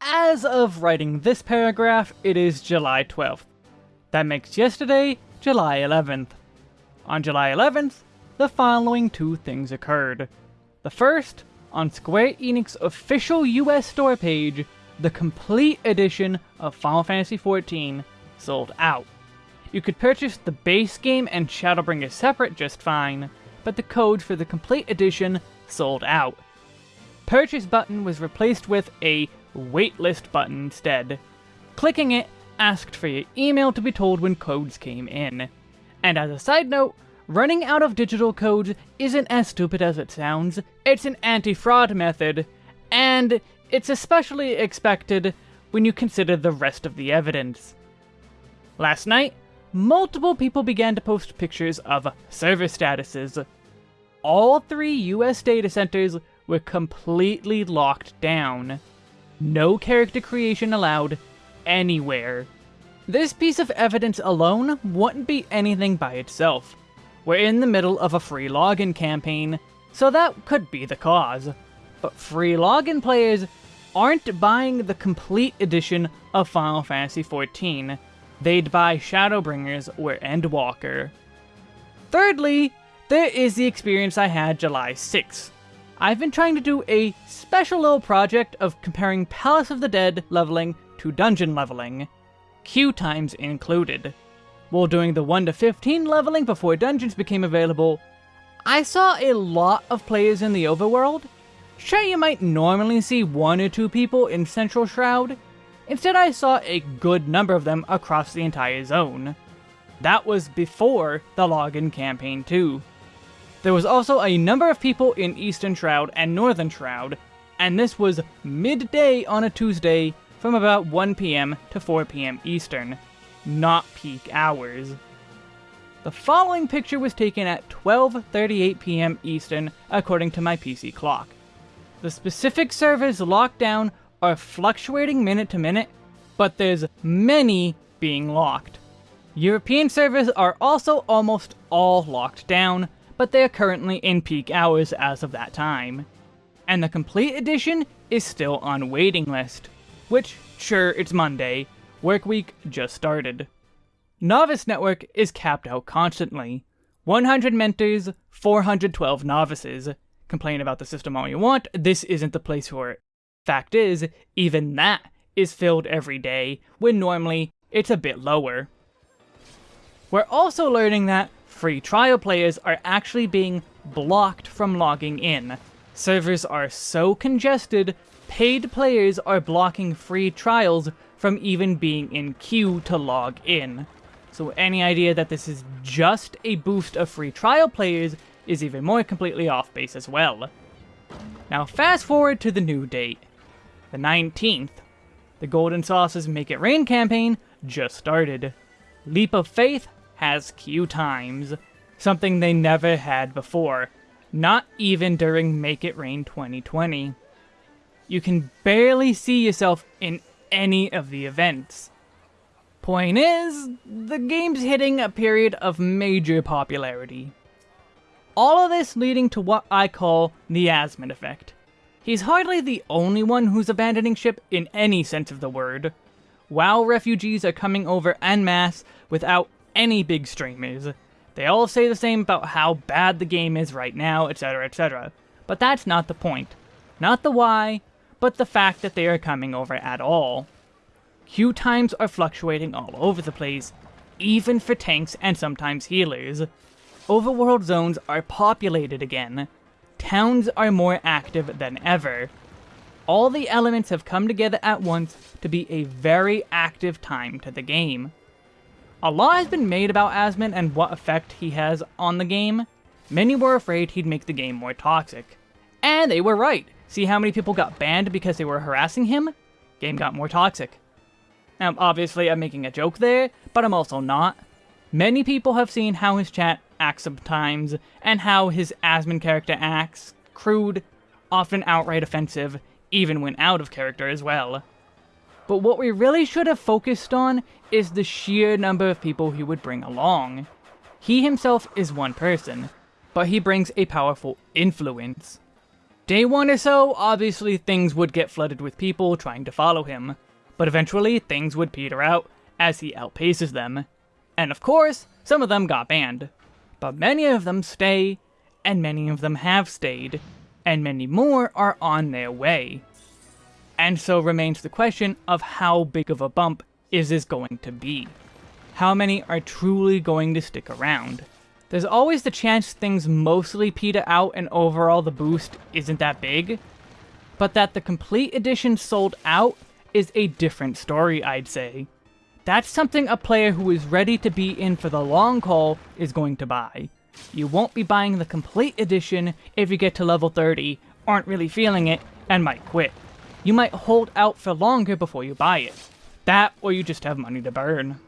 as of writing this paragraph, it is July 12th. That makes yesterday July 11th. On July 11th, the following two things occurred. The first, on Square Enix official US store page, the complete edition of Final Fantasy XIV sold out. You could purchase the base game and Shadowbringer separate just fine, but the code for the complete edition sold out. Purchase button was replaced with a waitlist button instead. Clicking it asked for your email to be told when codes came in. And as a side note, running out of digital codes isn't as stupid as it sounds. It's an anti-fraud method, and it's especially expected when you consider the rest of the evidence. Last night, multiple people began to post pictures of server statuses. All three US data centers were completely locked down. No character creation allowed anywhere. This piece of evidence alone wouldn't be anything by itself. We're in the middle of a free login campaign, so that could be the cause. But free login players aren't buying the complete edition of Final Fantasy XIV. They'd buy Shadowbringers or Endwalker. Thirdly, there is the experience I had July 6th. I've been trying to do a special little project of comparing Palace of the Dead leveling to dungeon leveling, queue times included. While doing the 1 to 15 leveling before dungeons became available, I saw a lot of players in the overworld. Sure, you might normally see one or two people in Central Shroud. Instead, I saw a good number of them across the entire zone. That was before the login campaign too. There was also a number of people in Eastern Shroud and Northern Shroud, and this was midday on a Tuesday from about 1pm to 4pm Eastern, not peak hours. The following picture was taken at 12.38pm Eastern according to my PC clock. The specific servers locked down are fluctuating minute to minute, but there's many being locked. European servers are also almost all locked down, but they are currently in peak hours as of that time. And the complete edition is still on waiting list, which, sure, it's Monday, work week just started. Novice Network is capped out constantly. 100 mentors, 412 novices. Complain about the system all you want, this isn't the place for it. Fact is, even that is filled every day, when normally it's a bit lower. We're also learning that free trial players are actually being blocked from logging in. Servers are so congested, paid players are blocking free trials from even being in queue to log in. So any idea that this is just a boost of free trial players is even more completely off base as well. Now fast forward to the new date, the 19th. The Golden Saucer's Make It Rain campaign just started. Leap of Faith has queue times, something they never had before, not even during Make It Rain 2020. You can barely see yourself in any of the events. Point is, the game's hitting a period of major popularity. All of this leading to what I call the Asmon effect. He's hardly the only one who's abandoning ship in any sense of the word. WoW refugees are coming over en masse without any big streamers. They all say the same about how bad the game is right now, etc, etc. But that's not the point. Not the why, but the fact that they are coming over at all. Queue times are fluctuating all over the place, even for tanks and sometimes healers. Overworld zones are populated again. Towns are more active than ever. All the elements have come together at once to be a very active time to the game. A lot has been made about Asmon and what effect he has on the game. Many were afraid he'd make the game more toxic. And they were right. See how many people got banned because they were harassing him? Game got more toxic. Now, obviously, I'm making a joke there, but I'm also not. Many people have seen how his chat acts sometimes, and how his Asmon character acts, crude, often outright offensive, even when out of character as well. But what we really should have focused on is the sheer number of people he would bring along. He himself is one person, but he brings a powerful influence. Day one or so, obviously things would get flooded with people trying to follow him, but eventually things would peter out as he outpaces them. And of course, some of them got banned. But many of them stay, and many of them have stayed, and many more are on their way. And so remains the question of how big of a bump is this going to be? How many are truly going to stick around? There's always the chance things mostly peter out and overall the boost isn't that big, but that the complete edition sold out is a different story, I'd say. That's something a player who is ready to be in for the long haul is going to buy. You won't be buying the complete edition if you get to level 30, aren't really feeling it, and might quit. You might hold out for longer before you buy it. That, or you just have money to burn.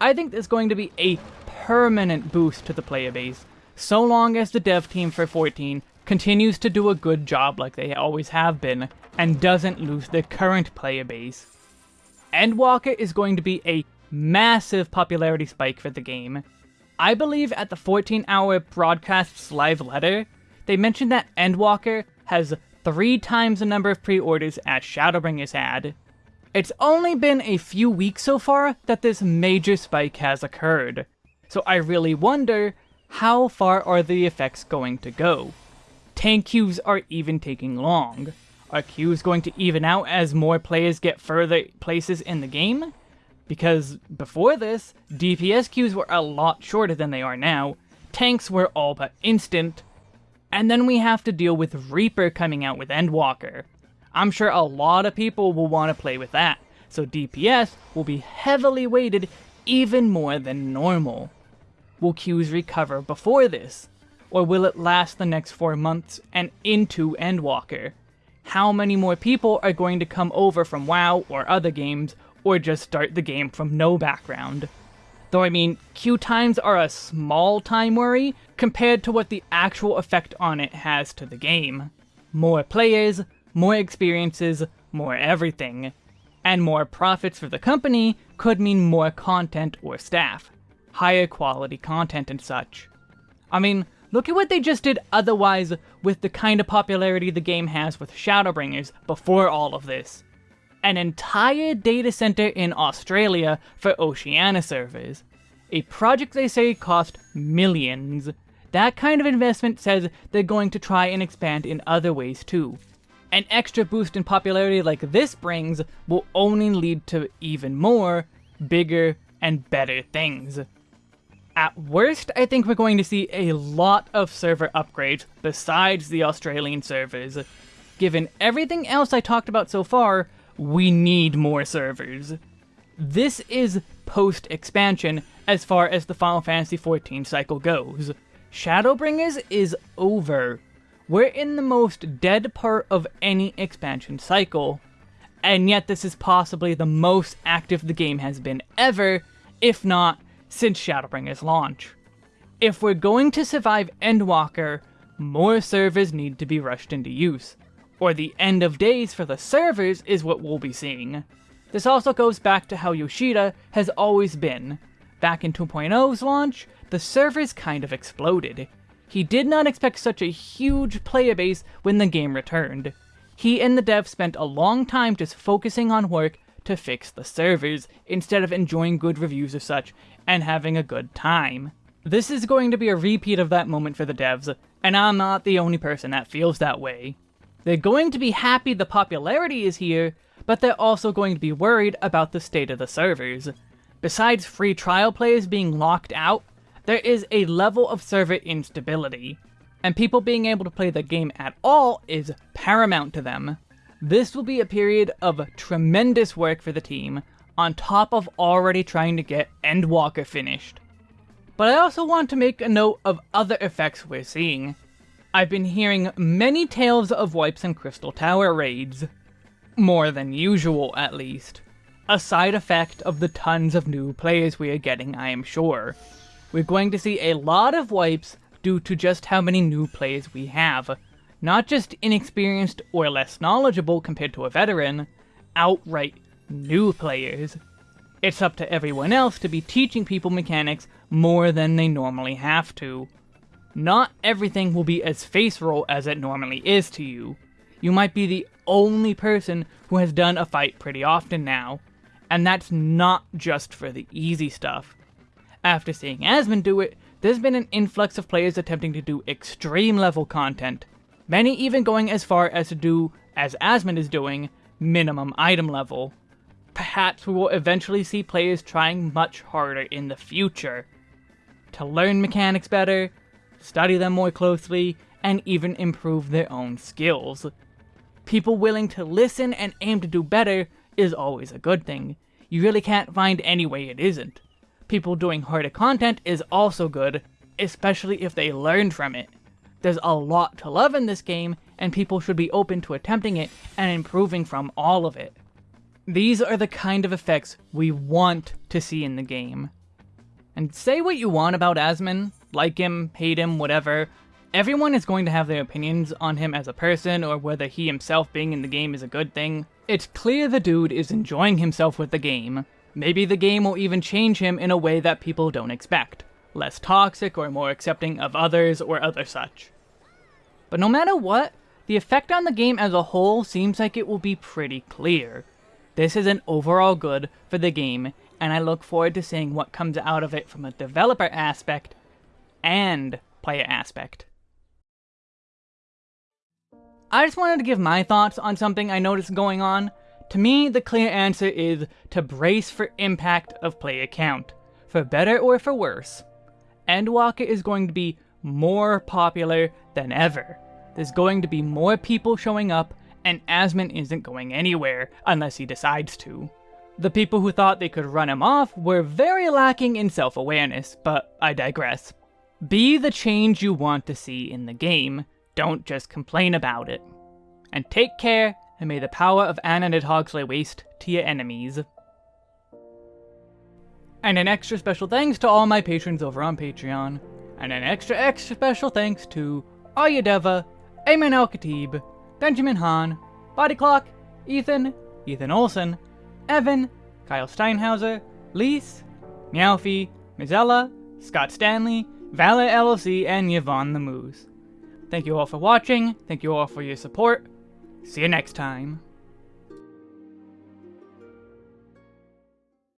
I think there's going to be a permanent boost to the player base, so long as the dev team for 14 continues to do a good job like they always have been, and doesn't lose their current player base. Endwalker is going to be a massive popularity spike for the game. I believe at the 14 hour broadcast's live letter, they mentioned that Endwalker has three times the number of pre-orders as Shadowbringers had. It's only been a few weeks so far that this major spike has occurred, so I really wonder how far are the effects going to go? Tank queues are even taking long. Are queues going to even out as more players get further places in the game? Because before this, DPS queues were a lot shorter than they are now, tanks were all but instant, and then we have to deal with Reaper coming out with Endwalker. I'm sure a lot of people will want to play with that, so DPS will be heavily weighted even more than normal. Will queues recover before this? Or will it last the next 4 months and into Endwalker? How many more people are going to come over from WoW or other games, or just start the game from no background? Though I mean, queue times are a small time worry compared to what the actual effect on it has to the game. More players, more experiences, more everything. And more profits for the company could mean more content or staff. Higher quality content and such. I mean, look at what they just did otherwise with the kind of popularity the game has with Shadowbringers before all of this an entire data center in Australia for Oceania servers. A project they say cost millions. That kind of investment says they're going to try and expand in other ways too. An extra boost in popularity like this brings will only lead to even more, bigger, and better things. At worst, I think we're going to see a lot of server upgrades besides the Australian servers. Given everything else I talked about so far, we need more servers. This is post-expansion as far as the Final Fantasy XIV cycle goes. Shadowbringers is over. We're in the most dead part of any expansion cycle. And yet this is possibly the most active the game has been ever, if not since Shadowbringers launch. If we're going to survive Endwalker, more servers need to be rushed into use or the end of days for the servers is what we'll be seeing. This also goes back to how Yoshida has always been. Back in 2.0's launch, the servers kind of exploded. He did not expect such a huge player base when the game returned. He and the devs spent a long time just focusing on work to fix the servers, instead of enjoying good reviews or such, and having a good time. This is going to be a repeat of that moment for the devs, and I'm not the only person that feels that way. They're going to be happy the popularity is here, but they're also going to be worried about the state of the servers. Besides free trial players being locked out, there is a level of server instability, and people being able to play the game at all is paramount to them. This will be a period of tremendous work for the team, on top of already trying to get Endwalker finished. But I also want to make a note of other effects we're seeing. I've been hearing many tales of wipes and Crystal Tower raids. More than usual, at least. A side effect of the tons of new players we are getting, I am sure. We're going to see a lot of wipes due to just how many new players we have. Not just inexperienced or less knowledgeable compared to a veteran, outright new players. It's up to everyone else to be teaching people mechanics more than they normally have to. Not everything will be as face roll as it normally is to you. You might be the only person who has done a fight pretty often now, and that's not just for the easy stuff. After seeing Asmon do it, there's been an influx of players attempting to do extreme level content, many even going as far as to do, as Asmon is doing, minimum item level. Perhaps we will eventually see players trying much harder in the future. To learn mechanics better, study them more closely, and even improve their own skills. People willing to listen and aim to do better is always a good thing. You really can't find any way it isn't. People doing harder content is also good, especially if they learn from it. There's a lot to love in this game, and people should be open to attempting it and improving from all of it. These are the kind of effects we want to see in the game. And say what you want about Asmon, like him, hate him, whatever, everyone is going to have their opinions on him as a person or whether he himself being in the game is a good thing. It's clear the dude is enjoying himself with the game. Maybe the game will even change him in a way that people don't expect. Less toxic or more accepting of others or other such. But no matter what, the effect on the game as a whole seems like it will be pretty clear. This is an overall good for the game, and I look forward to seeing what comes out of it from a developer aspect and player aspect. I just wanted to give my thoughts on something I noticed going on. To me, the clear answer is to brace for impact of player count, for better or for worse. Endwalker is going to be more popular than ever. There's going to be more people showing up, and Asmon isn't going anywhere, unless he decides to. The people who thought they could run him off were very lacking in self-awareness, but I digress. Be the change you want to see in the game, don't just complain about it. And take care, and may the power of Anna Nidhogg lay waste to your enemies. And an extra special thanks to all my patrons over on Patreon. And an extra extra special thanks to Ayadeva, Ayman Al-Khatib, Benjamin Hahn, Body Clock, Ethan, Ethan Olson, Evan, Kyle Steinhauser, Lise, Meowfie, Mizella, Scott Stanley, Valor LLC, and Yvonne the Moose. Thank you all for watching, thank you all for your support, see you next time.